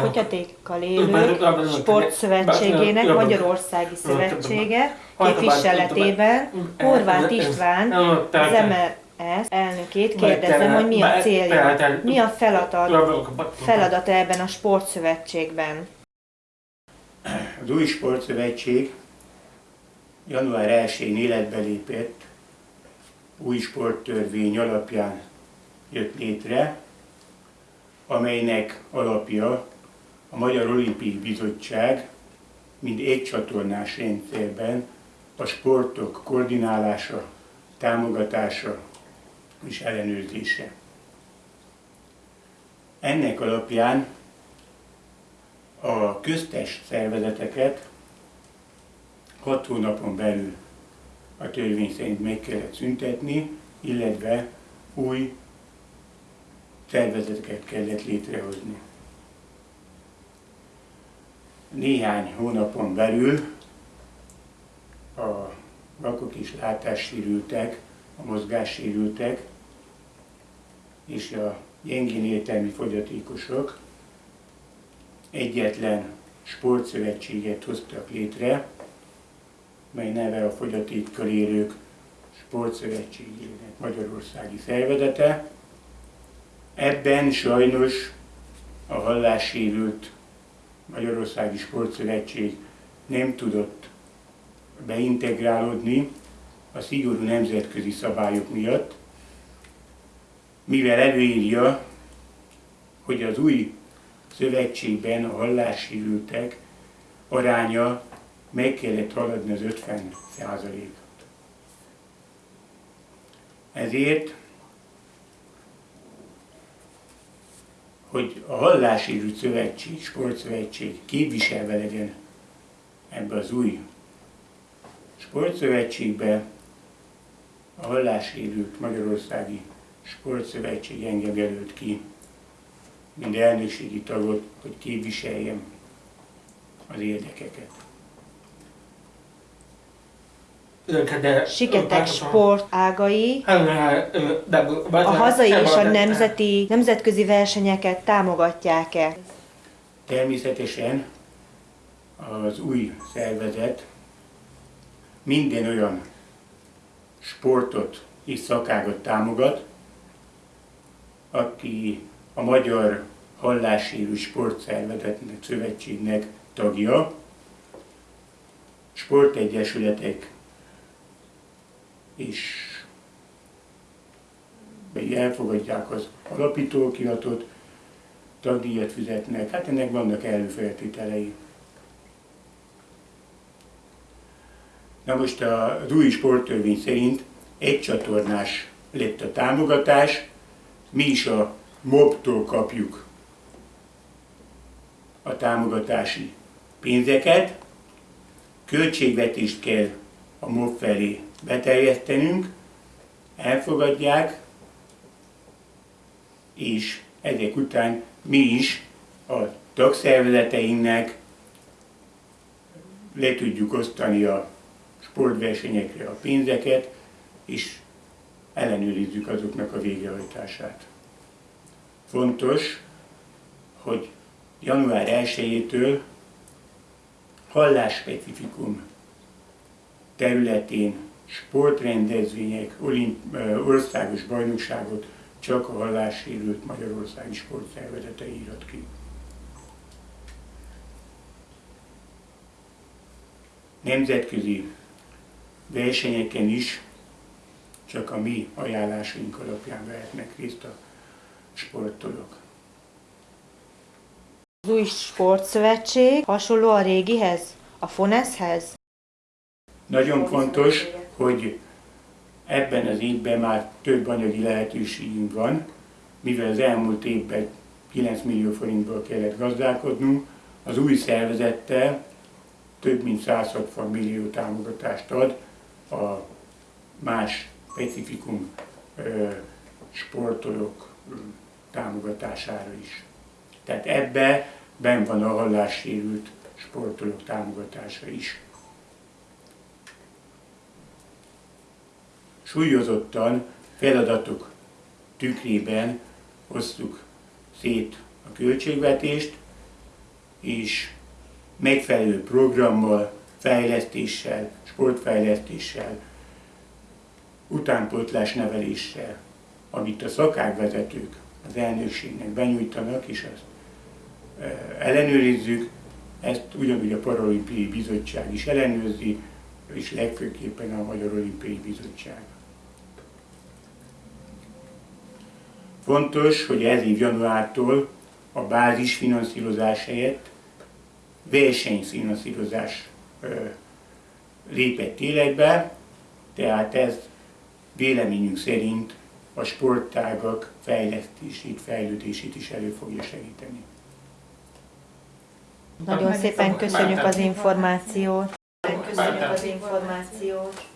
Fogyatékkal élők sportszövetségének Magyarországi Szövetsége képviseletében Horváth István, az MRS elnökét kérdezem, hogy mi a célja, mi a feladat, feladata ebben a sportszövetségben. Az új sportszövetség január 1-én életbe lépett, új sporttörvény alapján jött létre, amelynek alapja a Magyar Olimpiai Bizottság mind egy csatornás rendszerben a sportok koordinálása, támogatása és ellenőrzése. Ennek alapján a köztes szervezeteket hat hónapon belül a törvény szerint meg kellett szüntetni, illetve új szervezeteket kellett létrehozni. Néhány hónapon belül a vakok és látássérültek, a mozgássérültek és a gyengén értelmi fogyatékosok egyetlen sportszövetséget hoztak létre, mely neve a fogyatékkal élők sportszövetségének Magyarországi szervezete. Ebben sajnos a hallássérült Magyarországi Sportszövetség nem tudott beintegrálódni a szigorú nemzetközi szabályok miatt, mivel előírja, hogy az új szövetségben a hallássérültek aránya meg kellett haladni az 50 százalékot. Ezért, hogy a Hallásérült Szövetség, Sportszövetség képviselve legyen ebbe az új sportszövetségbe, a Hallásérült Magyarországi Sportszövetség engem jelölt ki, mint elnökségi tagot, hogy képviseljem az érdekeket. Siketek sportágai a hazai és a nemzeti, nemzetközi versenyeket támogatják-e? Természetesen az új szervezet minden olyan sportot és szakágot támogat, aki a Magyar Hallássérű Sportszervezetnek, Szövetségnek tagja, sportegyesületek és elfogadják az alapítókiratot, tagdíjat fizetnek, hát ennek vannak előfeltételei. Na most az új sporttörvény szerint egy csatornás lett a támogatás, mi is a MOB-tól kapjuk a támogatási pénzeket, költségvetést kell a MOB felé beterjesztenünk, elfogadják, és ezek után mi is a tagszervezeteinknek le tudjuk osztani a sportversenyekre a pénzeket, és ellenőrizzük azoknak a végrehajtását. Fontos, hogy január 1-től hallásspecifikum területén sportrendezvények, olimp, országos bajnokságot csak a hallássérült Magyarországi Sportszervezete írat ki. Nemzetközi versenyeken is csak a mi ajánlásaink alapján vehetnek részt a sportolók. Az új sportszövetség hasonló a régihez, a FONESZ-hez? Nagyon fontos, hogy ebben az évben már több anyagi lehetőségünk van, mivel az elmúlt évben 9 millió forintból kellett gazdálkodnunk, az új szervezettel több mint 160 millió támogatást ad a más specifikum sportolók támogatására is. Tehát ebbe ben van a hallássérült sportolók támogatása is. Súlyozottan feladatok tükrében hoztuk szét a költségvetést, és megfelelő programmal, fejlesztéssel, sportfejlesztéssel, utánpótlás neveléssel, amit a szakágvezetők az elnökségnek benyújtanak, és azt ellenőrizzük, ezt ugyanúgy a Paralimpiai Bizottság is ellenőrzi, és legfőképpen a Magyar Olimpiai Bizottság. Fontos, hogy ez év januártól a bázisfinanszírozás helyett versenyfinanszírozás lépett életbe, tehát ez véleményünk szerint a sportágak fejlesztését, fejlődését is elő fogja segíteni. Nagyon szépen köszönjük az információt. Köszönjük az információt.